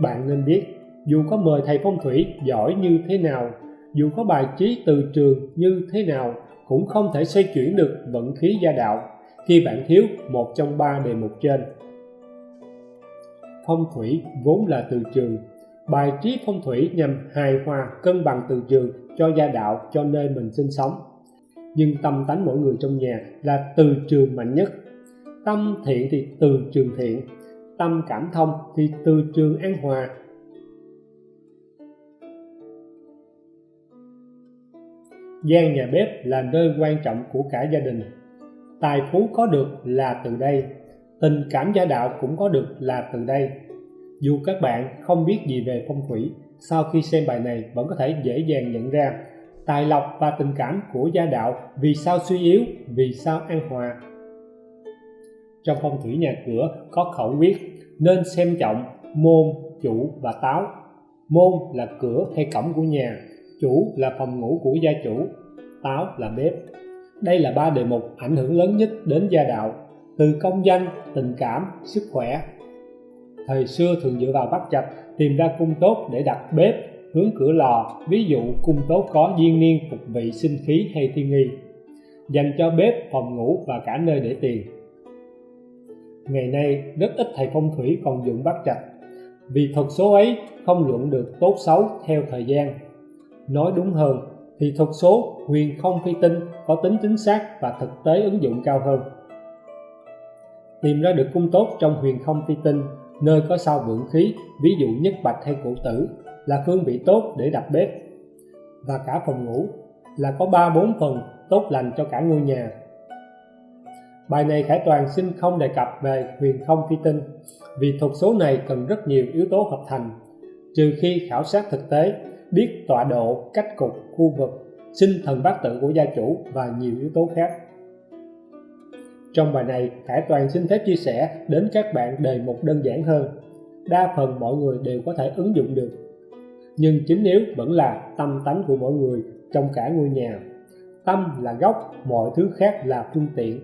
bạn nên biết, dù có mời thầy phong thủy giỏi như thế nào, dù có bài trí từ trường như thế nào, cũng không thể xoay chuyển được vận khí gia đạo. Khi bạn thiếu một trong ba đề mục trên. Phong thủy vốn là từ trường. Bài trí phong thủy nhằm hài hòa cân bằng từ trường cho gia đạo, cho nơi mình sinh sống. Nhưng tâm tánh mỗi người trong nhà là từ trường mạnh nhất. Tâm thiện thì từ trường thiện tâm cảm thông thì từ trường an hòa. Gian nhà bếp là nơi quan trọng của cả gia đình. Tài phú có được là từ đây, tình cảm gia đạo cũng có được là từ đây. Dù các bạn không biết gì về phong thủy, sau khi xem bài này vẫn có thể dễ dàng nhận ra tài lộc và tình cảm của gia đạo vì sao suy yếu, vì sao an hòa. Trong phong thủy nhà cửa có khẩu quyết nên xem trọng môn chủ và táo. Môn là cửa hay cổng của nhà, chủ là phòng ngủ của gia chủ, táo là bếp. Đây là ba đề mục ảnh hưởng lớn nhất đến gia đạo, từ công danh, tình cảm, sức khỏe. Thời xưa thường dựa vào bắt trạch tìm ra cung tốt để đặt bếp, hướng cửa lò, ví dụ cung tốt có duyên niên, phục vị sinh khí hay thiên nghi. Dành cho bếp, phòng ngủ và cả nơi để tiền ngày nay, rất ít thầy phong thủy còn dụng bát trạch. Vì thuật số ấy không luận được tốt xấu theo thời gian. Nói đúng hơn, thì thuật số huyền không phi tinh có tính chính xác và thực tế ứng dụng cao hơn. Tìm ra được cung tốt trong huyền không phi tinh, nơi có sao vượng khí, ví dụ nhất bạch hay cổ tử, là phương vị tốt để đặt bếp. Và cả phòng ngủ, là có ba bốn phần tốt lành cho cả ngôi nhà bài này khải toàn xin không đề cập về huyền không phi tinh, vì thuật số này cần rất nhiều yếu tố hợp thành. Trừ khi khảo sát thực tế, biết tọa độ, cách cục, khu vực, sinh thần bát tự của gia chủ và nhiều yếu tố khác. Trong bài này, Khải Toàn xin phép chia sẻ đến các bạn đề mục đơn giản hơn. Đa phần mọi người đều có thể ứng dụng được. Nhưng chính yếu vẫn là tâm tánh của mỗi người trong cả ngôi nhà, tâm là gốc, mọi thứ khác là phương tiện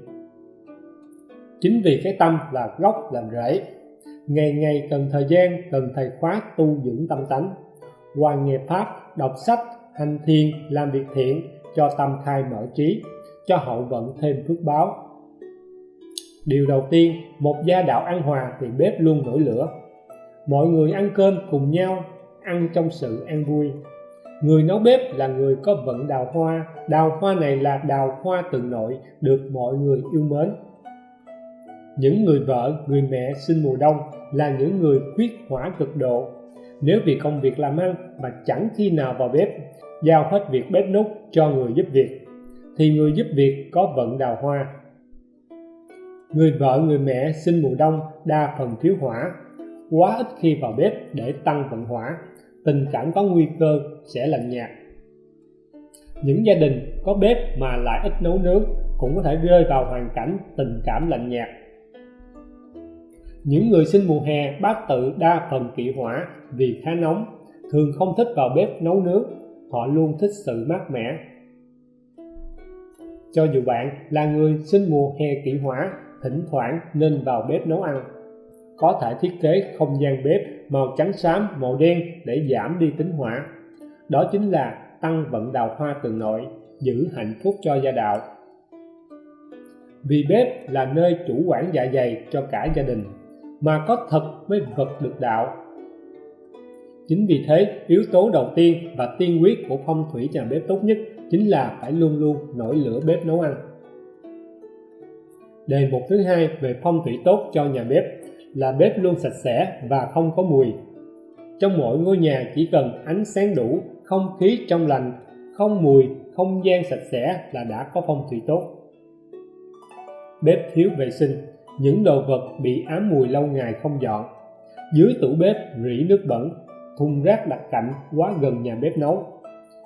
chính vì cái tâm là gốc làm rễ. Ngày ngày cần thời gian, cần thầy khóa tu dưỡng tâm tánh. Hoàn nghiệp pháp, đọc sách, hành thiền, làm việc thiện, cho tâm khai mở trí, cho hậu vận thêm phước báo. Điều đầu tiên, một gia đạo ăn hòa thì bếp luôn nổi lửa. Mọi người ăn cơm cùng nhau, ăn trong sự an vui. Người nấu bếp là người có vận đào hoa. Đào hoa này là đào hoa từ nội, được mọi người yêu mến những người vợ, người mẹ sinh mùa đông là những người quyết hỏa cực độ. Nếu vì công việc làm ăn mà chẳng khi nào vào bếp, giao hết việc bếp nút cho người giúp việc, thì người giúp việc có vận đào hoa. Người vợ, người mẹ sinh mùa đông đa phần thiếu hỏa. Quá ít khi vào bếp để tăng vận hỏa, tình cảm có nguy cơ sẽ lạnh nhạt. Những gia đình có bếp mà lại ít nấu nướng cũng có thể rơi vào hoàn cảnh tình cảm lạnh nhạt những người sinh mùa hè bát tự đa phần kỵ hỏa vì khá nóng, thường không thích vào bếp nấu nướng họ luôn thích sự mát mẻ. Cho dù bạn là người sinh mùa hè kỵ hỏa, thỉnh thoảng nên vào bếp nấu ăn. Có thể thiết kế không gian bếp màu trắng xám, màu đen để giảm đi tính hỏa. Đó chính là tăng vận đào hoa từ nội, giữ hạnh phúc cho gia đạo. Vì bếp là nơi chủ quản dạ dày cho cả gia đình mà có thật mới vật được đạo. Chính vì thế, yếu tố đầu tiên và tiên quyết của phong thủy nhà bếp tốt nhất chính là phải luôn luôn nổi lửa bếp nấu ăn. Đề mục thứ hai về phong thủy tốt cho nhà bếp là bếp luôn sạch sẽ và không có mùi. Trong mỗi ngôi nhà chỉ cần ánh sáng đủ, không khí trong lành, không mùi, không gian sạch sẽ là đã có phong thủy tốt. Bếp thiếu vệ sinh những đồ vật bị ám mùi lâu ngày không dọn. Dưới tủ bếp rỉ nước bẩn, thùng rác đặt cạnh quá gần nhà bếp nấu.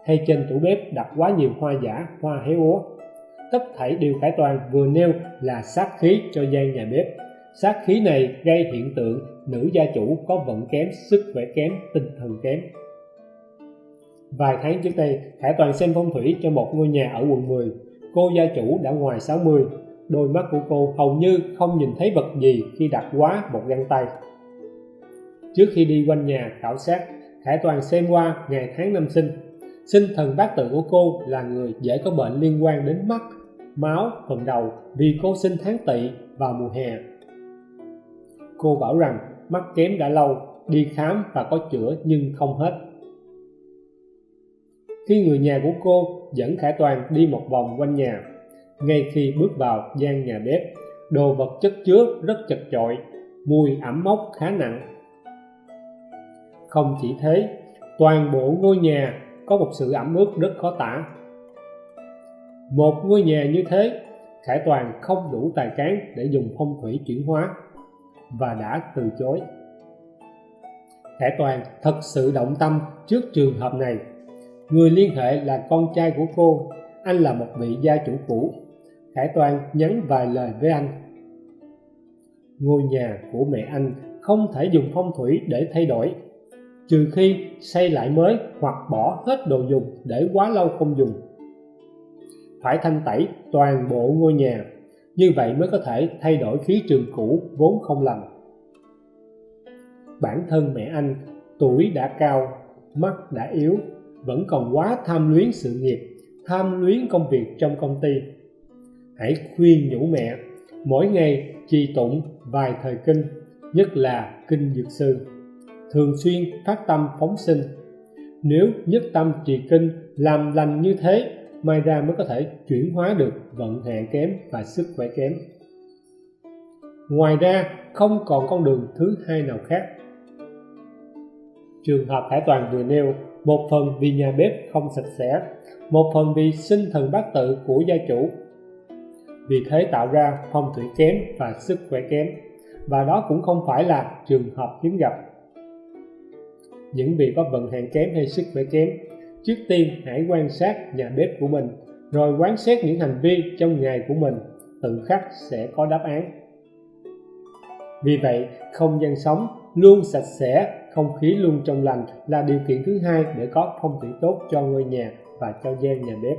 Hay trên tủ bếp đặt quá nhiều hoa giả, hoa héo úa. Tất thảy đều cải toàn vừa nêu là sát khí cho gian nhà bếp. Sát khí này gây hiện tượng nữ gia chủ có vận kém, sức khỏe kém, tinh thần kém. Vài tháng trước đây Khải Toàn xem phong thủy cho một ngôi nhà ở quận 10 cô gia chủ đã ngoài 60 đôi mắt của cô hầu như không nhìn thấy vật gì khi đặt quá một găng tay. Trước khi đi quanh nhà khảo sát, khải toàn xem qua ngày tháng năm sinh. Sinh thần bát tự của cô là người dễ có bệnh liên quan đến mắt, máu, phần đầu vì cô sinh tháng tỵ vào mùa hè. Cô bảo rằng mắt kém đã lâu, đi khám và có chữa nhưng không hết. Khi người nhà của cô dẫn khải toàn đi một vòng quanh nhà ngay khi bước vào gian nhà bếp, đồ vật chất chứa rất chật chội, mùi ẩm mốc khá nặng. Không chỉ thế, toàn bộ ngôi nhà có một sự ẩm ướt rất khó tả. Một ngôi nhà như thế, khải toàn không đủ tài cán để dùng phong thủy chuyển hóa và đã từ chối. Khải toàn thật sự động tâm trước trường hợp này. Người liên hệ là con trai của cô, anh là một vị gia chủ cũ khải toàn nhắn vài lời với anh. Ngôi nhà của mẹ anh không thể dùng phong thủy để thay đổi, trừ khi xây lại mới hoặc bỏ hết đồ dùng để quá lâu không dùng. Phải thanh tẩy toàn bộ ngôi nhà, như vậy mới có thể thay đổi khí trường cũ vốn không lành. Bản thân mẹ anh tuổi đã cao, mắt đã yếu, vẫn còn quá tham luyến sự nghiệp, tham luyến công việc trong công ty hãy khuyên nhủ mẹ, mỗi ngày trì tụng vài thời kinh, nhất là kinh dược sư. Thường xuyên phát tâm phóng sinh. Nếu nhất tâm trì kinh làm lành như thế, mai ra mới có thể chuyển hóa được vận hạn kém và sức khỏe kém. Ngoài ra, không còn con đường thứ hai nào khác. Trường hợp hải toàn vừa nêu, một phần vì nhà bếp không sạch sẽ, một phần vì sinh thần bát tự của gia chủ vì thế tạo ra phong thủy kém và sức khỏe kém. Và đó cũng không phải là trường hợp hiếm gặp. Những vị có vận hạn kém hay sức khỏe kém, trước tiên hãy quan sát nhà bếp của mình, rồi quán xét những hành vi trong ngày của mình tự khắc sẽ có đáp án. Vì vậy, không gian sống luôn sạch sẽ, không khí luôn trong lành là điều kiện thứ hai để có phong thủy tốt cho ngôi nhà và cho gian nhà bếp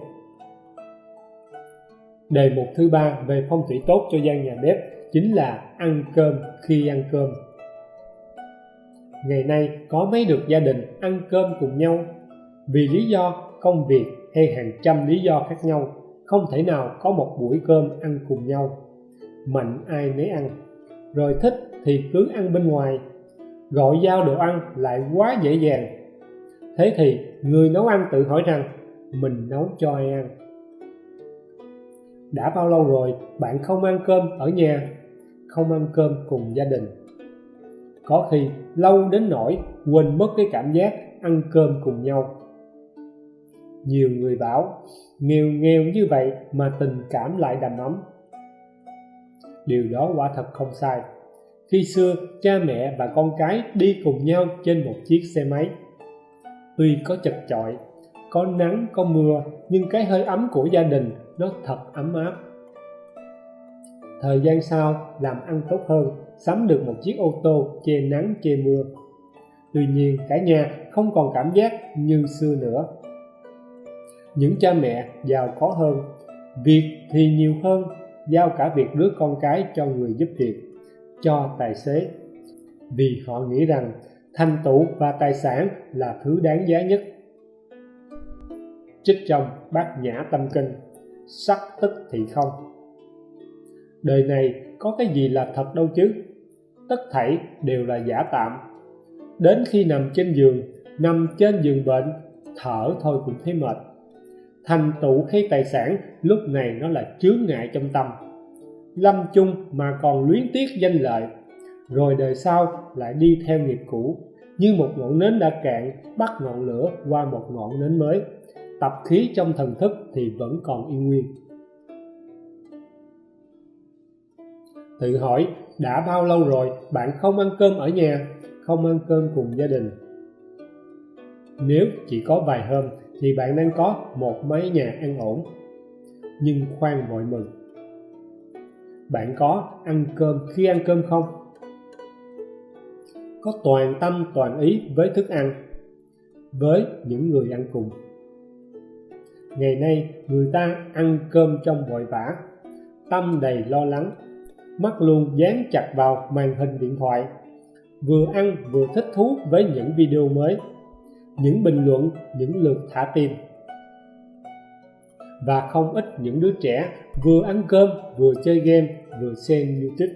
đề mục thứ ba về phong thủy tốt cho gian nhà bếp chính là ăn cơm khi ăn cơm. Ngày nay có mấy được gia đình ăn cơm cùng nhau? Vì lý do công việc hay hàng trăm lý do khác nhau, không thể nào có một buổi cơm ăn cùng nhau. Mạnh ai nấy ăn, rồi thích thì cứ ăn bên ngoài. Gọi giao đồ ăn lại quá dễ dàng. Thế thì người nấu ăn tự hỏi rằng, mình nấu cho ai ăn? Đã bao lâu rồi bạn không ăn cơm ở nhà? Không ăn cơm cùng gia đình. Có khi lâu đến nỗi quên mất cái cảm giác ăn cơm cùng nhau. Nhiều người bảo, nghèo nghèo như vậy mà tình cảm lại đầm ấm. Điều đó quả thật không sai. Khi xưa, cha mẹ và con cái đi cùng nhau trên một chiếc xe máy. Tuy có chật chội có nắng, có mưa, nhưng cái hơi ấm của gia đình nó thật ấm áp. Thời gian sau, làm ăn tốt hơn, sắm được một chiếc ô tô che nắng, che mưa. Tuy nhiên, cả nhà không còn cảm giác như xưa nữa. Những cha mẹ giàu có hơn, việc thì nhiều hơn, giao cả việc đứa con cái cho người giúp việc, cho tài xế. Vì họ nghĩ rằng thành tựu và tài sản là thứ đáng giá nhất trích trong bát nhã tâm kinh. Sắc tức thì không. Đời này có cái gì là thật đâu chứ? Tất thảy đều là giả tạm. Đến khi nằm trên giường, nằm trên giường bệnh, thở thôi cũng thấy mệt. Thành tựu hay tài sản lúc này nó là chướng ngại trong tâm. Lâm chung mà còn luyến tiếc danh lợi. Rồi đời sau lại đi theo nghiệp cũ, như một ngọn nến đã cạn, bắt ngọn lửa qua một ngọn nến mới tập khí trong thần thức thì vẫn còn yên nguyên. Tự hỏi, đã bao lâu rồi bạn không ăn cơm ở nhà, không ăn cơm cùng gia đình? Nếu chỉ có vài hôm thì bạn đang có một mái nhà ăn ổn, nhưng khoan vội mừng. Bạn có ăn cơm khi ăn cơm không? Có toàn tâm toàn ý với thức ăn, với những người ăn cùng ngày nay, người ta ăn cơm trong vội vã, tâm đầy lo lắng, mắt luôn dán chặt vào màn hình điện thoại, vừa ăn vừa thích thú với những video mới, những bình luận, những lượt thả tim và không ít những đứa trẻ vừa ăn cơm, vừa chơi game, vừa xem youtube.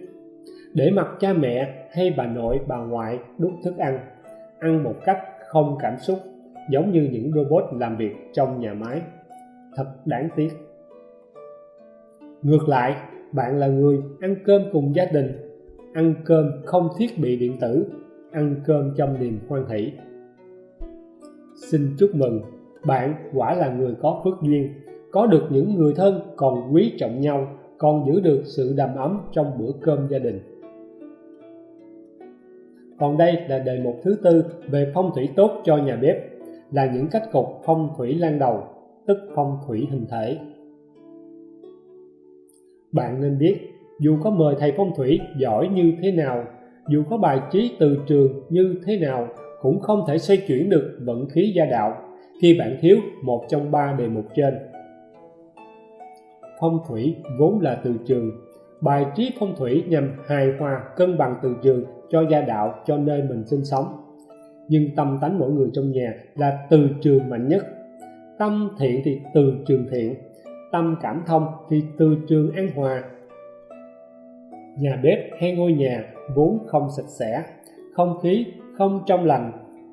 Để mặc cha mẹ hay bà nội, bà ngoại đút thức ăn ăn một cách không cảm xúc, giống như những robot làm việc trong nhà máy thật đáng tiếc. Ngược lại, bạn là người ăn cơm cùng gia đình, ăn cơm không thiết bị điện tử, ăn cơm trong niềm hoan hỷ. Xin chúc mừng, bạn quả là người có phước duyên, có được những người thân còn quý trọng nhau, còn giữ được sự đầm ấm trong bữa cơm gia đình. Còn đây là đề mục thứ tư về phong thủy tốt cho nhà bếp, là những cách cục phong thủy lan đầu tức phong thủy hình thể. Bạn nên biết, dù có mời thầy phong thủy giỏi như thế nào, dù có bài trí từ trường như thế nào, cũng không thể xoay chuyển được vận khí gia đạo khi bạn thiếu một trong ba đề mục trên. Phong thủy vốn là từ trường. Bài trí phong thủy nhằm hài hòa cân bằng từ trường cho gia đạo, cho nơi mình sinh sống. Nhưng tâm tánh mỗi người trong nhà là từ trường mạnh nhất tâm thiện thì từ trường thiện, tâm cảm thông thì từ trường an hòa. Nhà bếp hay ngôi nhà vốn không sạch sẽ, không khí không trong lành,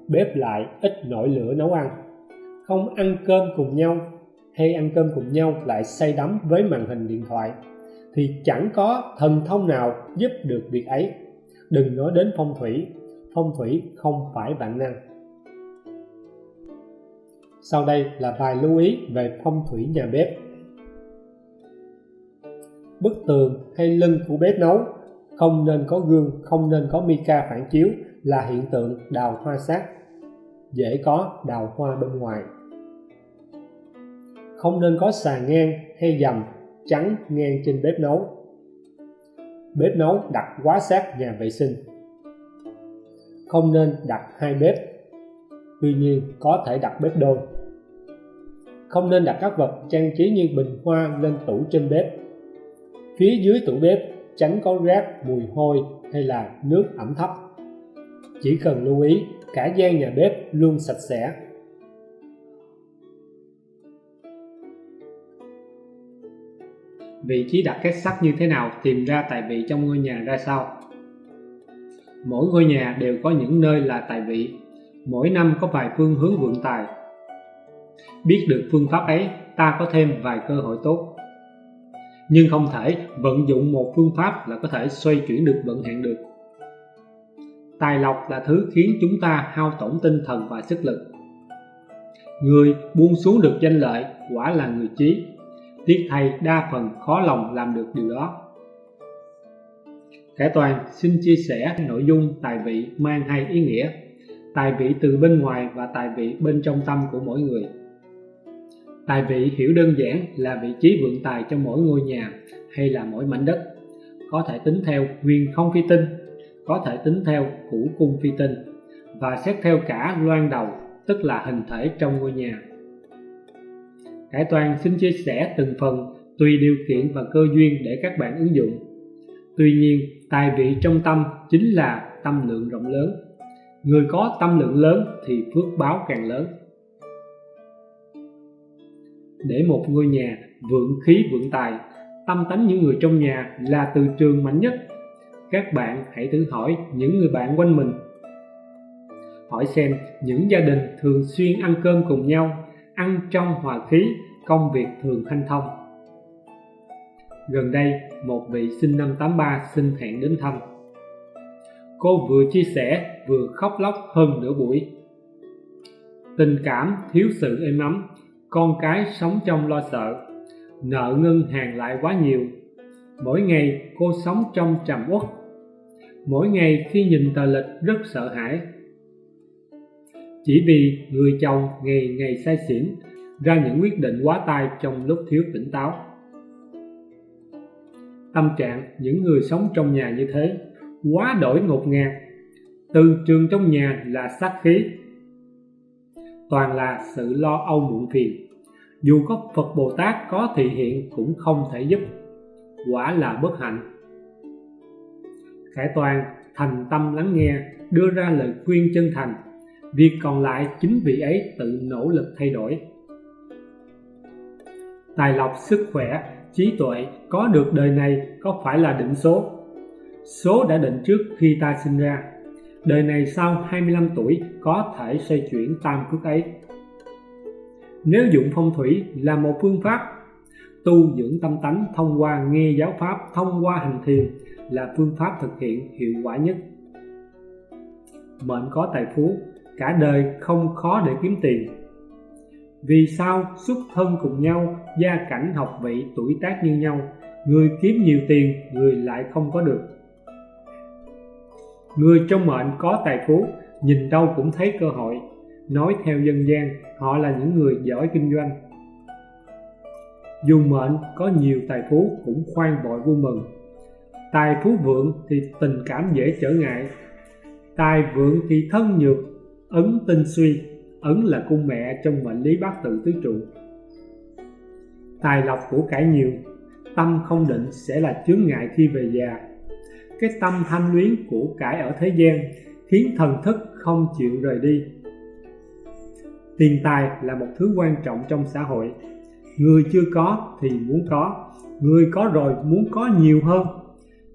bếp lại ít nổi lửa nấu ăn. Không ăn cơm cùng nhau hay ăn cơm cùng nhau lại say đắm với màn hình điện thoại thì chẳng có thần thông nào giúp được việc ấy. Đừng nói đến phong thủy phong thủy không phải bản năng sau đây là vài lưu ý về phong thủy nhà bếp. Bức tường hay lưng của bếp nấu, không nên có gương, không nên có mica phản chiếu là hiện tượng đào hoa sát. Dễ có đào hoa bên ngoài. Không nên có sàn ngang hay dầm trắng ngang trên bếp nấu. Bếp nấu đặt quá sát nhà vệ sinh. Không nên đặt hai bếp tuy nhiên, có thể đặt bếp đôi. Không nên đặt các vật trang trí như bình hoa lên tủ trên bếp. Phía dưới tủ bếp, tránh có rác, mùi hôi hay là nước ẩm thấp. Chỉ cần lưu ý, cả gian nhà bếp luôn sạch sẽ. Vị trí đặt két sắt như thế nào tìm ra tài vị trong ngôi nhà ra sao? Mỗi ngôi nhà đều có những nơi là tài vị mỗi năm có vài phương hướng vượng tài. Biết được phương pháp ấy, ta có thêm vài cơ hội tốt. Nhưng không thể vận dụng một phương pháp là có thể xoay chuyển được vận hạn được. Tài lộc là thứ khiến chúng ta hao tổn tinh thần và sức lực. Người buông xuống được danh lợi quả là người trí tiếc thay đa phần khó lòng làm được điều đó. Khải Toàn xin chia sẻ nội dung tài vị mang hai ý nghĩa tài vị từ bên ngoài và tài vị bên trong tâm của mỗi người tài vị hiểu đơn giản là vị trí vượng tài cho mỗi ngôi nhà hay là mỗi mảnh đất có thể tính theo nguyên không phi tinh có thể tính theo củ cung phi tinh và xét theo cả loan đầu tức là hình thể trong ngôi nhà Cải Toàn xin chia sẻ từng phần tùy điều kiện và cơ duyên để các bạn ứng dụng. Tuy nhiên, tài vị trong tâm chính là tâm lượng rộng lớn. Người có tâm lượng lớn thì phước báo càng lớn. Để một ngôi nhà vượng khí vượng tài, tâm tánh những người trong nhà là từ trường mạnh nhất. Các bạn hãy thử hỏi những người bạn quanh mình. Hỏi xem những gia đình thường xuyên ăn cơm cùng nhau ăn trong hòa khí, công việc thường hanh thông. Gần đây, một vị sinh năm 83 xin hẹn đến thăm. Cô vừa chia sẻ vừa khóc lóc hơn nửa buổi. Tình cảm thiếu sự êm ấm, con cái sống trong lo sợ, nợ ngân hàng lại quá nhiều. Mỗi ngày cô sống trong trầm uất. Mỗi ngày khi nhìn tờ lịch rất sợ hãi, chỉ vì người chồng ngày ngày say xỉn ra những quyết định quá tay trong lúc thiếu tỉnh táo tâm trạng những người sống trong nhà như thế quá đổi ngột ngạt. Từ trường trong nhà là sát khí. Toàn là sự lo âu muộn phiền. Dù có Phật Bồ Tát có thị hiện cũng không thể giúp. Quả là bất hạnh. Khải Toàn thành tâm lắng nghe, đưa ra lời khuyên chân thành. Việc còn lại chính vị ấy tự nỗ lực thay đổi. Tài lộc, sức khỏe, trí tuệ có được đời này có phải là định số? Số đã định trước khi ta sinh ra. Đời này sau 25 tuổi có thể xoay chuyển tam cước ấy. Nếu dụng phong thủy là một phương pháp, tu dưỡng tâm tánh thông qua nghe giáo pháp, thông qua hành thiền là phương pháp thực hiện hiệu quả nhất. Mệnh có tài phú, cả đời không khó để kiếm tiền. Vì sao xuất thân cùng nhau, gia cảnh, học vị, tuổi tác như nhau, người kiếm nhiều tiền, người lại không có được? Người trong mệnh có tài phú, nhìn đâu cũng thấy cơ hội. Nói theo dân gian, họ là những người giỏi kinh doanh. Dù mệnh có nhiều tài phú cũng khoan vội vui mừng. Tài phú vượng thì tình cảm dễ trở ngại. Tài vượng thì thân nhược, ấn tinh suy, ấn là cung mẹ trong mệnh lý bát tự tứ trụ. Tài lộc của cải nhiều, tâm không định sẽ là chướng ngại khi về già cái tâm tham luyến của cải ở thế gian khiến thần thức không chịu rời đi. Tiền tài là một thứ quan trọng trong xã hội. Người chưa có thì muốn có, người có rồi muốn có nhiều hơn.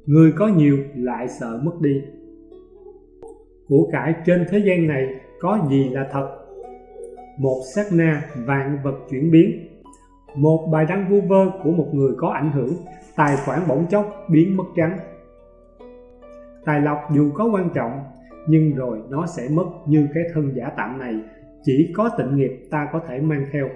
Người có nhiều lại sợ mất đi. Của cải trên thế gian này có gì là thật? Một sát na vạn vật chuyển biến. Một bài đăng vu vơ của một người có ảnh hưởng, tài khoản bỗng chốc biến mất trắng tài lộc dù có quan trọng, nhưng rồi nó sẽ mất như cái thân giả tạm này. Chỉ có tịnh nghiệp ta có thể mang theo.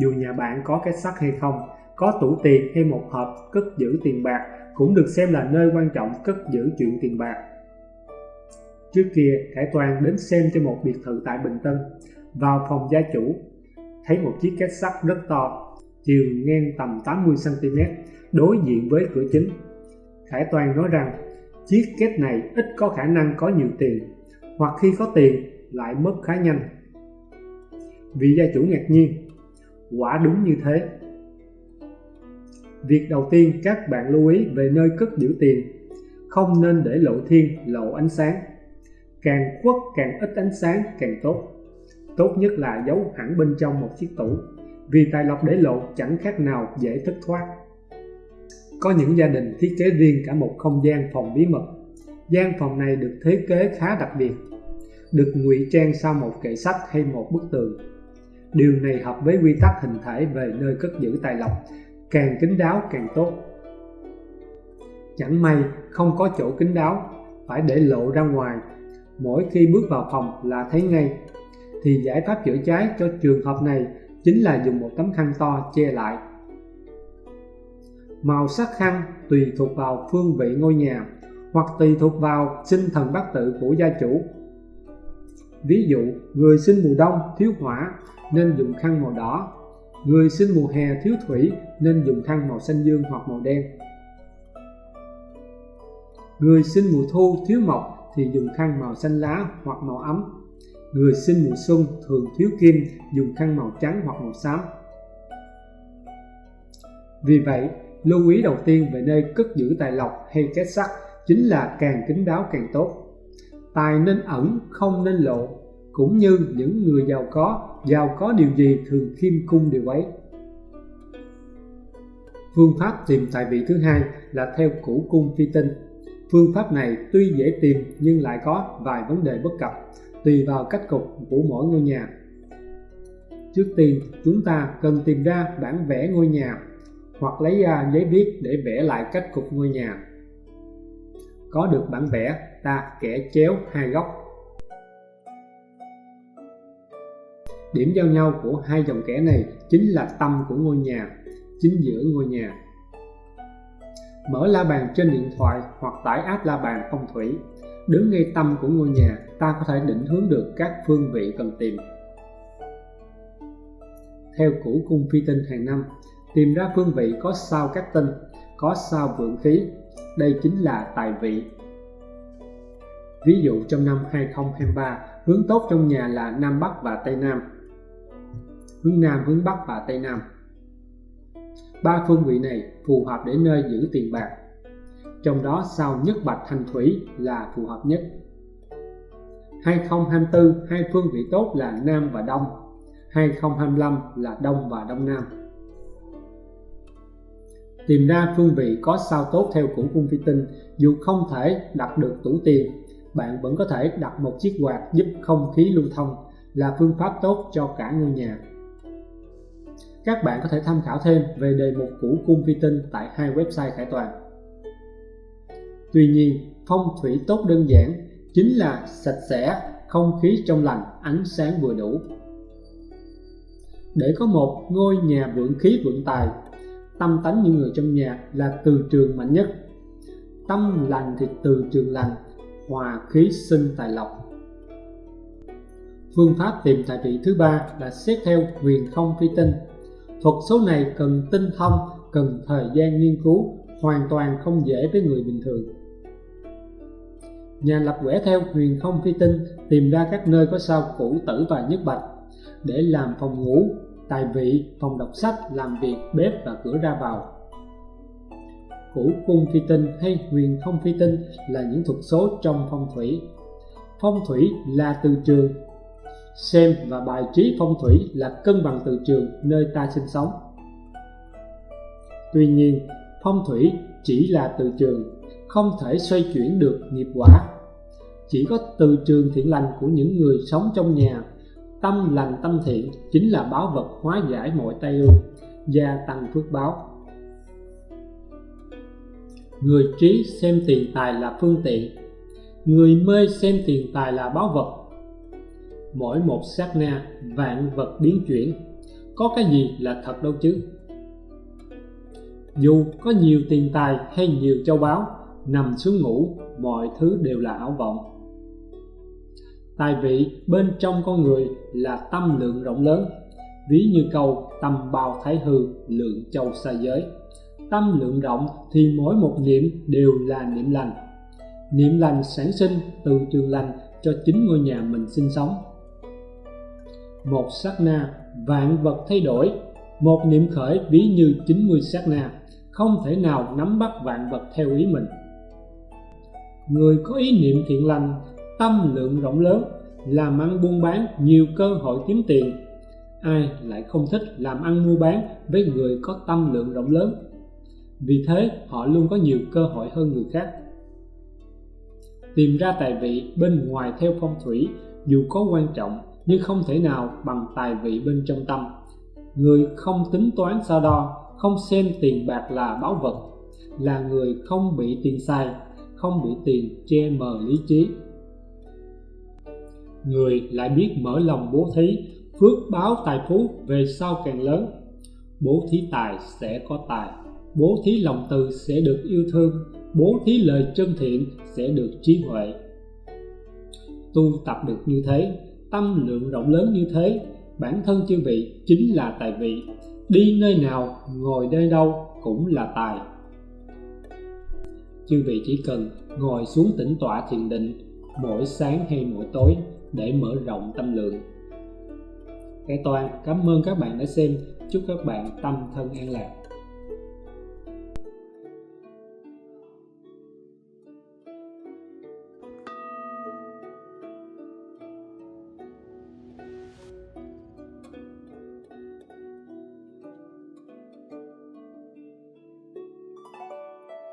Dù nhà bạn có cái sắt hay không, có tủ tiền hay một hộp cất giữ tiền bạc cũng được xem là nơi quan trọng cất giữ chuyện tiền bạc. Trước kia Khải Toàn đến xem cho một biệt thự tại Bình Tân, vào phòng gia chủ. Thấy một chiếc két sắt rất to, chiều ngang tầm 80cm đối diện với cửa chính. Khải Toàn nói rằng chiếc két này ít có khả năng có nhiều tiền, hoặc khi có tiền, lại mất khá nhanh. Vị gia chủ ngạc nhiên, quả đúng như thế. Việc đầu tiên các bạn lưu ý về nơi cất giữ tiền, không nên để lộ thiên, lộ ánh sáng. Càng khuất càng ít ánh sáng, càng tốt. Tốt nhất là giấu hẳn bên trong một chiếc tủ, vì tài lộc để lộ chẳng khác nào dễ thất thoát có những gia đình thiết kế riêng cả một không gian phòng bí mật. Gian phòng này được thiết kế khá đặc biệt, được ngụy trang sau một kệ sách hay một bức tường. Điều này hợp với quy tắc hình thể về nơi cất giữ tài lộc, càng kín đáo càng tốt. Chẳng may không có chỗ kín đáo, phải để lộ ra ngoài. Mỗi khi bước vào phòng là thấy ngay. Thì giải pháp chữa cháy cho trường hợp này chính là dùng một tấm khăn to che lại màu sắc khăn tùy thuộc vào phương vị ngôi nhà hoặc tùy thuộc vào sinh thần bát tự của gia chủ. Ví dụ, người sinh mùa đông thiếu hỏa nên dùng khăn màu đỏ. Người sinh mùa hè thiếu thủy nên dùng khăn màu xanh dương hoặc màu đen. Người sinh mùa thu thiếu mộc thì dùng khăn màu xanh lá hoặc màu ấm. Người sinh mùa xuân thường thiếu kim, dùng khăn màu trắng hoặc màu xám. Vì vậy lưu ý đầu tiên về nơi cất giữ tài lộc hay kết sắt chính là càng kín đáo càng tốt. Tài nên ẩn, không nên lộ, cũng như những người giàu có giàu có điều gì thường khiêm cung điều ấy. Phương pháp tìm tài vị thứ hai là theo củ cung phi tinh. Phương pháp này tuy dễ tìm nhưng lại có vài vấn đề bất cập, tùy vào cách cục của mỗi ngôi nhà. Trước tiên, chúng ta cần tìm ra bản vẽ ngôi nhà hoặc lấy ra giấy viết để vẽ lại cách cục ngôi nhà. Có được bản vẽ, ta kẻ chéo hai góc. Điểm giao nhau của hai dòng kẻ này chính là tâm của ngôi nhà, chính giữa ngôi nhà. Mở la bàn trên điện thoại hoặc tải app la bàn phong thủy. Đứng ngay tâm của ngôi nhà, ta có thể định hướng được các phương vị cần tìm. Theo củ cung phi tinh hàng năm tìm ra phương vị có sao các tinh, có sao vượng khí. Đây chính là tài vị. Ví dụ trong năm 2023 hướng tốt trong nhà là Nam Bắc và Tây Nam. Hướng Nam, hướng Bắc và Tây Nam. Ba phương vị này phù hợp để nơi giữ tiền bạc. Trong đó sao nhất bạch thanh thủy là phù hợp nhất. 2024 hai phương vị tốt là Nam và Đông. 2025 là Đông và Đông Nam tìm ra phương vị có sao tốt theo củ cung phi tinh, dù không thể đặt được tủ tiền, bạn vẫn có thể đặt một chiếc quạt giúp không khí lưu thông, là phương pháp tốt cho cả ngôi nhà. Các bạn có thể tham khảo thêm về đề mục củ cung phi tinh tại hai website khải toàn. Tuy nhiên, phong thủy tốt đơn giản, chính là sạch sẽ, không khí trong lành, ánh sáng vừa đủ. Để có một ngôi nhà vượng khí vượng tài tâm tánh những người trong nhà là từ trường mạnh nhất. Tâm lành thì từ trường lành, hòa khí sinh tài lộc. Phương pháp tìm tài vị thứ ba là xét theo huyền không phi tinh. Thuật số này cần tinh thông, cần thời gian nghiên cứu, hoàn toàn không dễ với người bình thường. Nhà lập quẻ theo huyền không phi tinh tìm ra các nơi có sao cũ tử và nhất bạch để làm phòng ngủ tài vị phòng đọc sách làm việc bếp và cửa ra vào. Củ cung phi tinh hay huyền không phi tinh là những thuật số trong phong thủy. Phong thủy là từ trường. Xem và bài trí phong thủy là cân bằng từ trường nơi ta sinh sống. Tuy nhiên, phong thủy chỉ là từ trường, không thể xoay chuyển được nghiệp quả. Chỉ có từ trường thiện lành của những người sống trong nhà tâm lành tâm thiện chính là báo vật hóa giải mọi tai ương gia tăng phước báo. Người trí xem tiền tài là phương tiện, người mê xem tiền tài là báo vật. Mỗi một sát na, vạn vật biến chuyển, có cái gì là thật đâu chứ? Dù có nhiều tiền tài hay nhiều châu báu, nằm xuống ngủ, mọi thứ đều là ảo vọng tài vị bên trong con người là tâm lượng rộng lớn. Ví như câu, tâm bao thái hư, lượng châu xa giới. Tâm lượng rộng thì mỗi một niệm đều là niệm lành. Niệm lành sản sinh từ trường lành cho chính ngôi nhà mình sinh sống. Một sát na, vạn vật thay đổi. Một niệm khởi ví như 90 sát na, không thể nào nắm bắt vạn vật theo ý mình. Người có ý niệm thiện lành tâm lượng rộng lớn, làm ăn buôn bán nhiều cơ hội kiếm tiền. Ai lại không thích làm ăn mua bán với người có tâm lượng rộng lớn? Vì thế, họ luôn có nhiều cơ hội hơn người khác. Tìm ra tài vị bên ngoài theo phong thủy, dù có quan trọng, nhưng không thể nào bằng tài vị bên trong tâm. Người không tính toán sao đo, không xem tiền bạc là báu vật, là người không bị tiền sai không bị tiền che mờ lý trí người lại biết mở lòng bố thí, phước báo tài phú về sau càng lớn. Bố thí tài sẽ có tài, bố thí lòng từ sẽ được yêu thương, bố thí lời chân thiện sẽ được trí huệ. Tu tập được như thế, tâm lượng rộng lớn như thế, bản thân chư vị chính là tài vị. Đi nơi nào, ngồi nơi đâu cũng là tài. Chư vị chỉ cần ngồi xuống tĩnh tọa thiền định, mỗi sáng hay mỗi tối để mở rộng tâm lượng. Cái toàn cảm ơn các bạn đã xem. Chúc các bạn tâm thân an lạc.